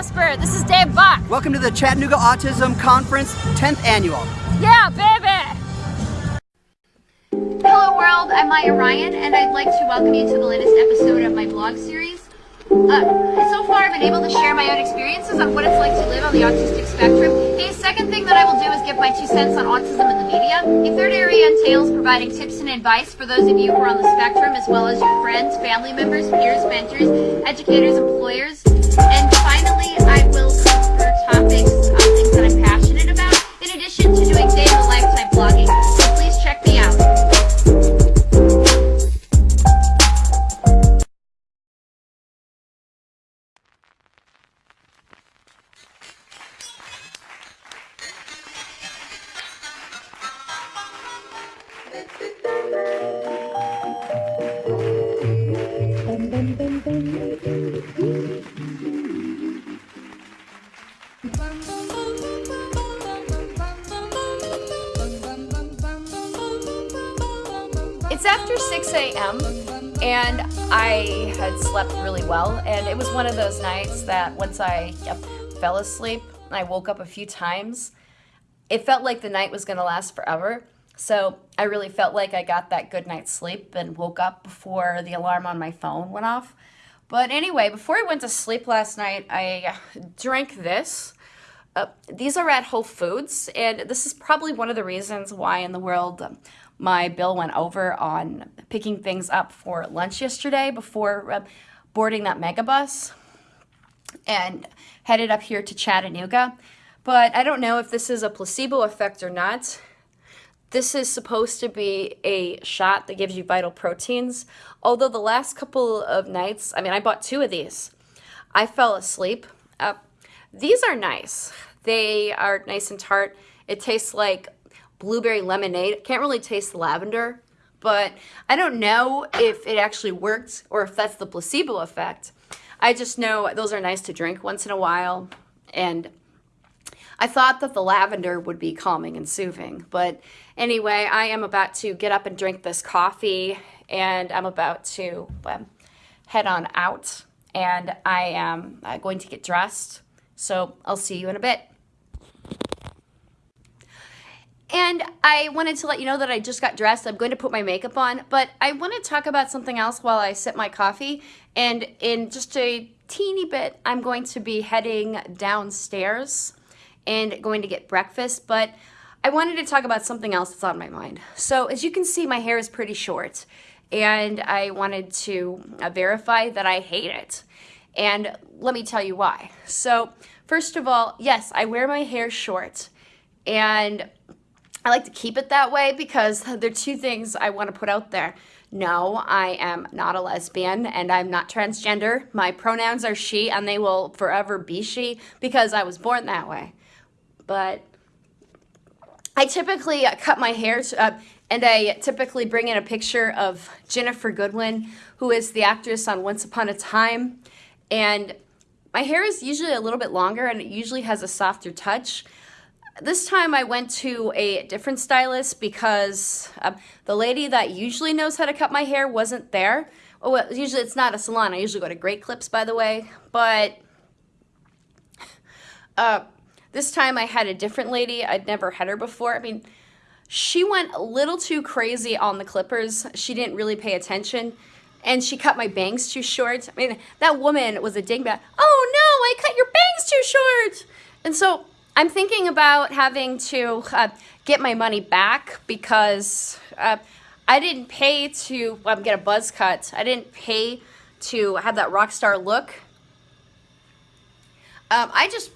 Osper. This is Dave Buck. Welcome to the Chattanooga Autism Conference 10th Annual. Yeah, baby! Hello world, I'm Maya Ryan, and I'd like to welcome you to the latest episode of my blog series. Uh, so far, I've been able to share my own experiences on what it's like to live on the autistic spectrum. The second thing that I will do is give my two cents on autism in the media. A third area entails providing tips and advice for those of you who are on the spectrum, as well as your friends, family members, peers, mentors, educators, employers. And finally, I will cover topics on things that I'm passionate about, in addition to doing day-in-the-life type blogging. 6 a.m. and I had slept really well and it was one of those nights that once I yep, fell asleep and I woke up a few times, it felt like the night was going to last forever. So I really felt like I got that good night's sleep and woke up before the alarm on my phone went off. But anyway, before I went to sleep last night, I drank this. Uh, these are at Whole Foods, and this is probably one of the reasons why in the world um, my bill went over on picking things up for lunch yesterday before uh, boarding that megabus and headed up here to Chattanooga. But I don't know if this is a placebo effect or not. This is supposed to be a shot that gives you vital proteins. Although the last couple of nights, I mean, I bought two of these. I fell asleep. Uh, these are nice. They are nice and tart. It tastes like blueberry lemonade. Can't really taste the lavender, but I don't know if it actually worked or if that's the placebo effect. I just know those are nice to drink once in a while. And I thought that the lavender would be calming and soothing. But anyway, I am about to get up and drink this coffee and I'm about to head on out and I am uh, going to get dressed. So I'll see you in a bit. And I wanted to let you know that I just got dressed. I'm going to put my makeup on, but I want to talk about something else while I sip my coffee. And in just a teeny bit, I'm going to be heading downstairs and going to get breakfast, but I wanted to talk about something else that's on my mind. So as you can see, my hair is pretty short and I wanted to uh, verify that I hate it. And let me tell you why. So first of all, yes, I wear my hair short and I like to keep it that way because there are two things I want to put out there. No, I am not a lesbian and I'm not transgender. My pronouns are she and they will forever be she because I was born that way. But I typically cut my hair uh, and I typically bring in a picture of Ginnifer Goodwin, who is the actress on Once Upon a Time. And my hair is usually a little bit longer and it usually has a softer touch. This time I went to a different stylist because uh, the lady that usually knows how to cut my hair wasn't there. Oh, well, usually it's not a salon. I usually go to Great Clips, by the way. But uh, this time I had a different lady. I'd never had her before. I mean, she went a little too crazy on the clippers. She didn't really pay attention. And she cut my bangs too short. I mean, that woman was a dingbat. Oh no, I cut your bangs too short. And so I'm thinking about having to uh, get my money back because uh, I didn't pay to um, get a buzz cut. I didn't pay to have that rock star look. Um, I just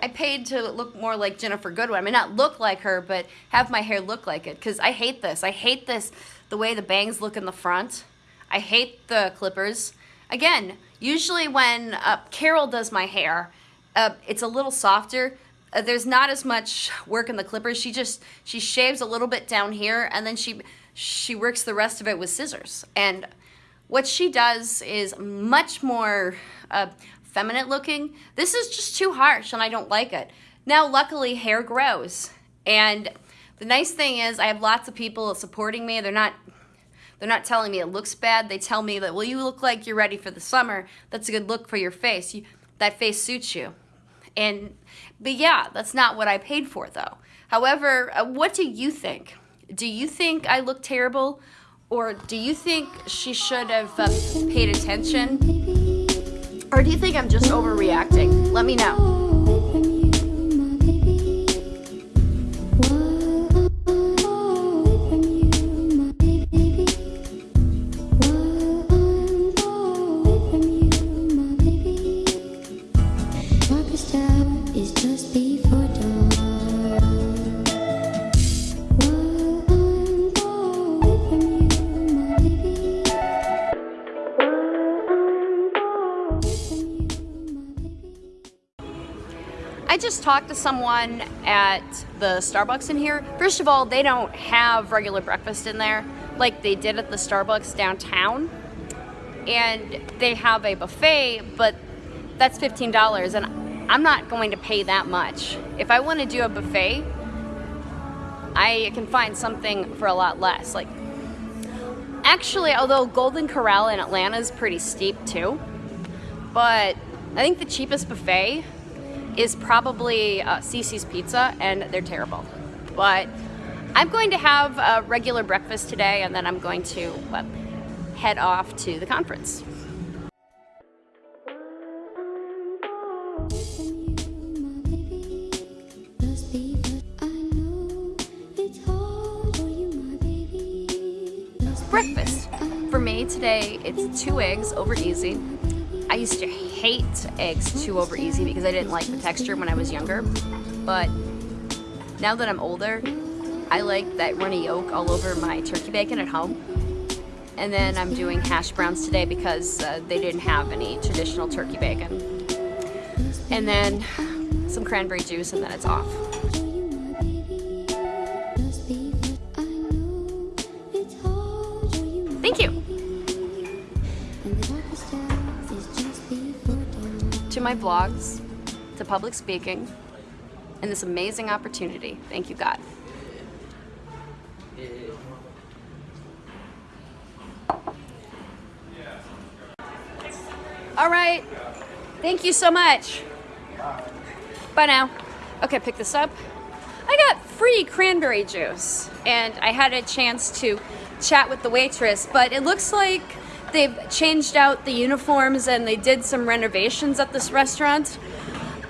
I paid to look more like Ginnifer Goodwin. I mean, not look like her, but have my hair look like it. Because I hate this. I hate this, the way the bangs look in the front. I hate the clippers. Again, usually when uh, Carol does my hair, uh, it's a little softer. Uh, there's not as much work in the clippers. She just, she shaves a little bit down here and then she, she works the rest of it with scissors. And what she does is much more uh, feminine looking. This is just too harsh and I don't like it. Now, luckily, hair grows. And the nice thing is I have lots of people supporting me. They're not they're not telling me it looks bad. They tell me that, well, you look like you're ready for the summer. That's a good look for your face. You, that face suits you. And but yeah, that's not what I paid for though. However, uh, what do you think? Do you think I look terrible? Or do you think she should have uh, paid attention? Or do you think I'm just overreacting? Let me know. I just talked to someone at the Starbucks in here. First of all, they don't have regular breakfast in there like they did at the Starbucks downtown. And they have a buffet, but that's $15 and I'm not going to pay that much. If I want to do a buffet, I can find something for a lot less. Like actually, although Golden Corral in Atlanta is pretty steep too, but I think the cheapest buffet is probably uh, CiCi's Pizza, and they're terrible. But I'm going to have a regular breakfast today, and then I'm going to uh, head off to the conference. Breakfast. For me today, it's two eggs over easy. I used to hate eggs too over easy because I didn't like the texture when I was younger. But now that I'm older, I like that runny yolk all over my turkey bacon at home. And then I'm doing hash browns today because uh, they didn't have any traditional turkey bacon. And then some cranberry juice and then it's off. To my vlogs, to public speaking, and this amazing opportunity. Thank you, God. All right. Thank you so much. Bye now. Okay, pick this up. I got free cranberry juice, and I had a chance to chat with the waitress, but it looks like they've changed out the uniforms and they did some renovations at this restaurant.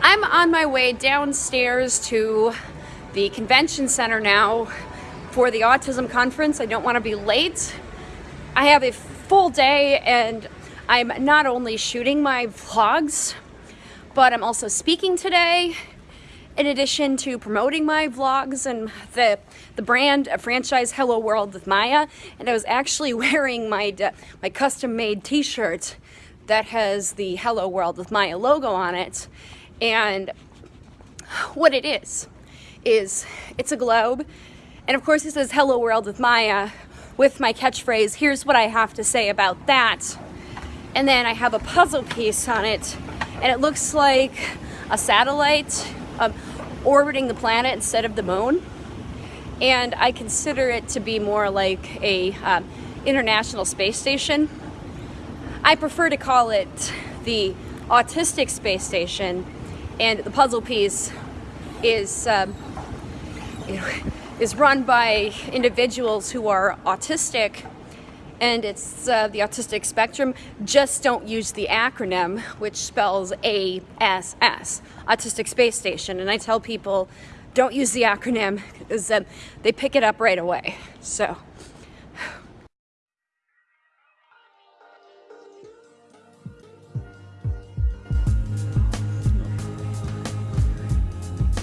I'm on my way downstairs to the convention center now for the autism conference. I don't want to be late. I have a full day and I'm not only shooting my vlogs, but I'm also speaking today in addition to promoting my vlogs and the the brand a franchise Hello World with Maya and I was actually wearing my my custom made t-shirt that has the Hello World with Maya logo on it. And what it is is it's a globe. And of course it says Hello World with Maya with my catchphrase here's what I have to say about that. And then I have a puzzle piece on it, and it looks like a satellite um, orbiting the planet instead of the moon. And I consider it to be more like a um, international space station. I prefer to call it the autistic space station, and the puzzle piece is um, is run by individuals who are autistic and it's uh, the autistic spectrum. Just don't use the acronym, which spells ASS, Autistic Space Station. And I tell people, don't use the acronym because um, they pick it up right away. So.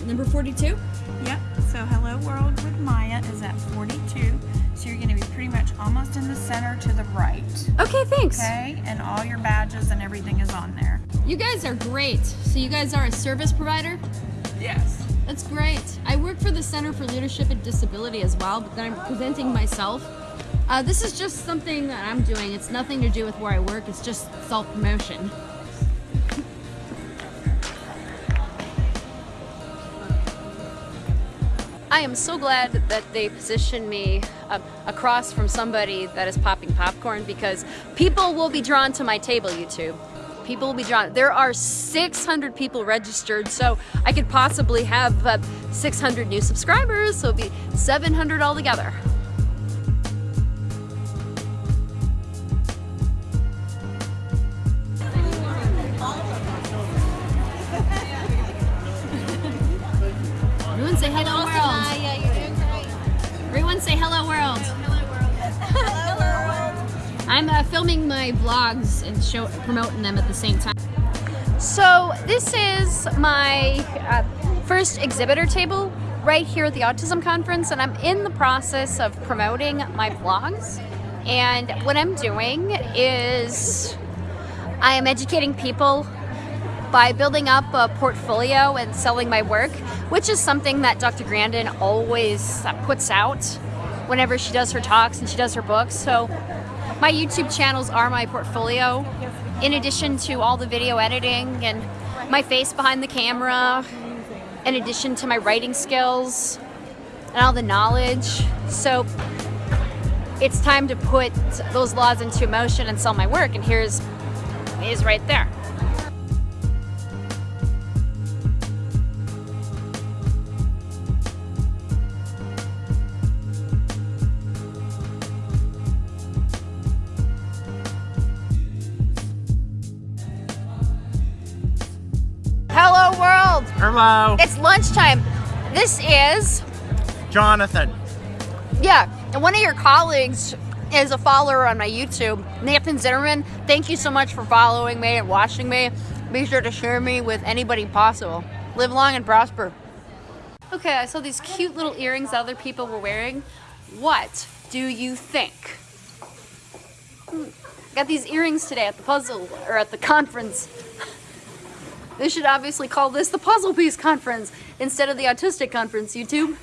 Number 42? Yep. So Hello World with Maya is at 42. So you're going to be pretty much almost in the center to the right. Okay, thanks. Okay? And all your badges and everything is on there. You guys are great. So you guys are a service provider? Yes. That's great. I work for the Center for Leadership and Disability as well, but then I'm presenting myself. Uh, this is just something that I'm doing. It's nothing to do with where I work. It's just self-promotion. I am so glad that they positioned me uh, across from somebody that is popping popcorn because people will be drawn to my table, YouTube. people will be drawn. There are 600 people registered, so I could possibly have uh, 600 new subscribers, so it'll be 700 altogether. Everyone say hello world. Everyone say hello world. I'm uh, filming my vlogs and show promoting them at the same time. So this is my uh, first exhibitor table right here at the Autism Conference and I'm in the process of promoting my vlogs. And what I'm doing is I am educating people by building up a portfolio and selling my work, which is something that Dr. Grandin always uh, puts out whenever she does her talks and she does her books. So my YouTube channels are my portfolio, in addition to all the video editing and my face behind the camera, in addition to my writing skills and all the knowledge. So it's time to put those laws into motion and sell my work, and here's is right there. Hello, It's lunchtime. This is, Jonathan. yeah, and one of your colleagues is a follower on my YouTube, Nathan Zimmerman. Thank you so much for following me and watching me. Be sure to share me with anybody possible. Live long and prosper. Okay, I saw these cute little earrings other people were wearing. What do you think? Hmm, Got these earrings today at the puzzle or at the conference. They should obviously call this the Puzzle Piece Conference instead of the Autistic Conference, YouTube.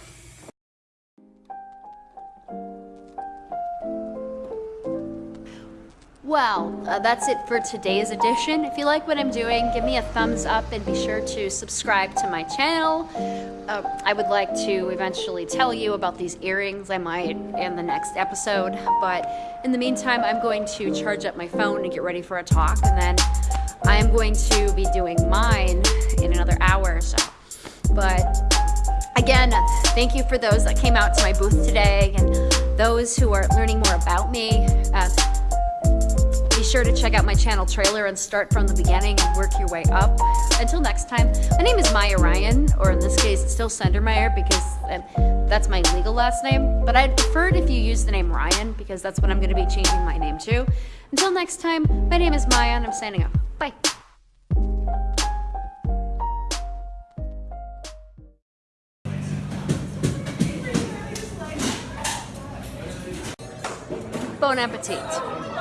Well, uh, that's it for today's edition. If you like what I'm doing, give me a thumbs up and be sure to subscribe to my channel. Uh, I would like to eventually tell you about these earrings. I might in the next episode, but in the meantime, I'm going to charge up my phone and get ready for a talk, and then I am going to be doing mine in another hour or so. But again, thank you for those that came out to my booth today and those who are learning more about me. Uh, be sure to check out my channel trailer and start from the beginning and work your way up. Until next time, my name is Maya Ryan, or in this case, it's still Sendermeyer because um, that's my legal last name. But I'd prefer it if you use the name Ryan because that's what I'm going to be changing my name to. Until next time, my name is Maya and I'm signing off. Bon appetit.